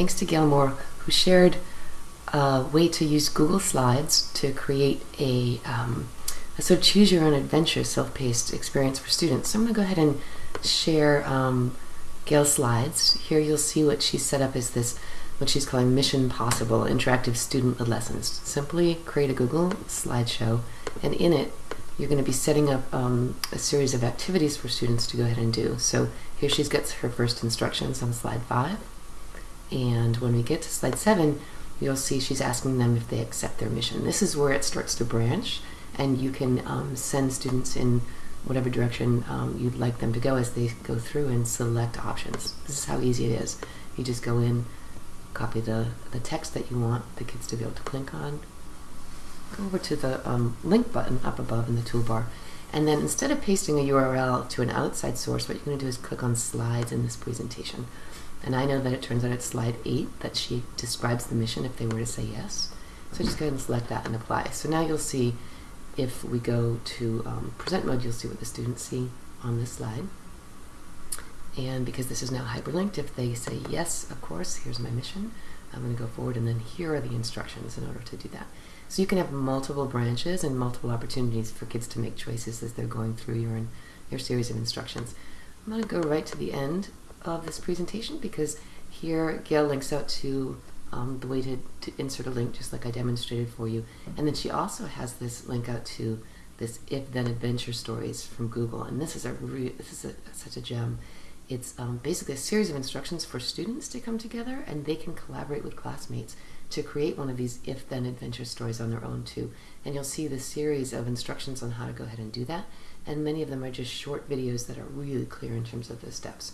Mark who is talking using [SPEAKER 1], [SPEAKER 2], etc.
[SPEAKER 1] thanks to Gail Moore, who shared a way to use Google Slides to create a, um, a sort of choose your own adventure self-paced experience for students. So I'm going to go ahead and share um, Gail's slides. Here you'll see what she's set up as this, what she's calling Mission Possible Interactive Student Lessons. Simply create a Google slideshow, and in it you're going to be setting up um, a series of activities for students to go ahead and do. So here she's got her first instructions on slide 5. And when we get to slide 7, you'll see she's asking them if they accept their mission. This is where it starts to branch, and you can um, send students in whatever direction um, you'd like them to go as they go through and select options. This is how easy it is. You just go in, copy the, the text that you want the kids to be able to click on, go over to the um, link button up above in the toolbar, and then instead of pasting a URL to an outside source, what you're going to do is click on slides in this presentation. And I know that it turns out it's slide 8 that she describes the mission if they were to say yes. So just go ahead and select that and apply. So now you'll see if we go to um, present mode, you'll see what the students see on this slide. And because this is now hyperlinked, if they say yes, of course, here's my mission, I'm going to go forward and then here are the instructions in order to do that. So you can have multiple branches and multiple opportunities for kids to make choices as they're going through your, your series of instructions. I'm going to go right to the end of this presentation because here Gail links out to um, the way to, to, insert a link just like I demonstrated for you. And then she also has this link out to this if-then adventure stories from Google. And this is a this is a, such a gem. It's um, basically a series of instructions for students to come together and they can collaborate with classmates to create one of these if-then adventure stories on their own too. And you'll see the series of instructions on how to go ahead and do that. And many of them are just short videos that are really clear in terms of the steps.